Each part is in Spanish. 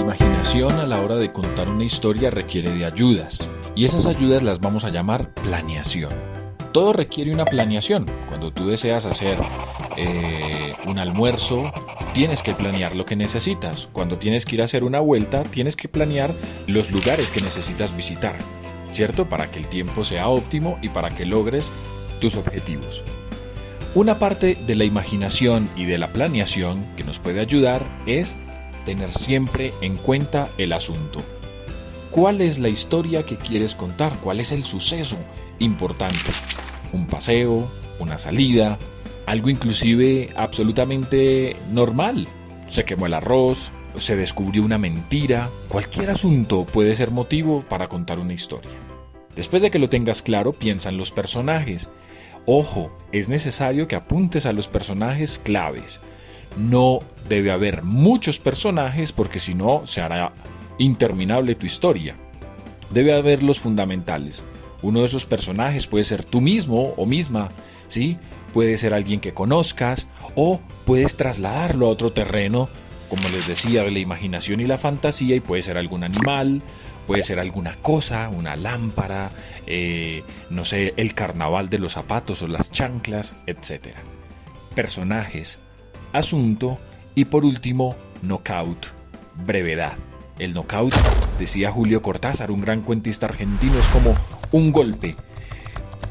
imaginación a la hora de contar una historia requiere de ayudas, y esas ayudas las vamos a llamar planeación. Todo requiere una planeación. Cuando tú deseas hacer eh, un almuerzo, tienes que planear lo que necesitas. Cuando tienes que ir a hacer una vuelta, tienes que planear los lugares que necesitas visitar, ¿cierto? Para que el tiempo sea óptimo y para que logres tus objetivos. Una parte de la imaginación y de la planeación que nos puede ayudar es tener siempre en cuenta el asunto. ¿Cuál es la historia que quieres contar? ¿Cuál es el suceso importante? ¿Un paseo? ¿Una salida? ¿Algo inclusive absolutamente normal? ¿Se quemó el arroz? ¿Se descubrió una mentira? Cualquier asunto puede ser motivo para contar una historia. Después de que lo tengas claro, piensa en los personajes Ojo, es necesario que apuntes a los personajes claves. No debe haber muchos personajes porque si no se hará interminable tu historia. Debe haber los fundamentales. Uno de esos personajes puede ser tú mismo o misma, ¿sí? Puede ser alguien que conozcas o puedes trasladarlo a otro terreno, como les decía, de la imaginación y la fantasía y puede ser algún animal, Puede ser alguna cosa, una lámpara, eh, no sé, el carnaval de los zapatos o las chanclas, etc. Personajes, asunto y por último, knockout, brevedad. El knockout, decía Julio Cortázar, un gran cuentista argentino, es como un golpe.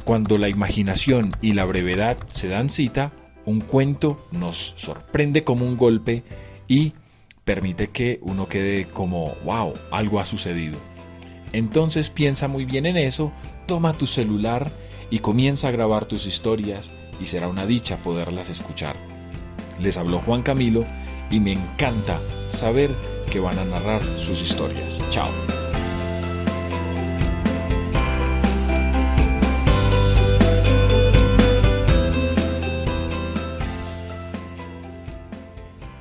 Cuando la imaginación y la brevedad se dan cita, un cuento nos sorprende como un golpe y permite que uno quede como, wow, algo ha sucedido. Entonces piensa muy bien en eso, toma tu celular y comienza a grabar tus historias y será una dicha poderlas escuchar. Les habló Juan Camilo y me encanta saber que van a narrar sus historias. Chao.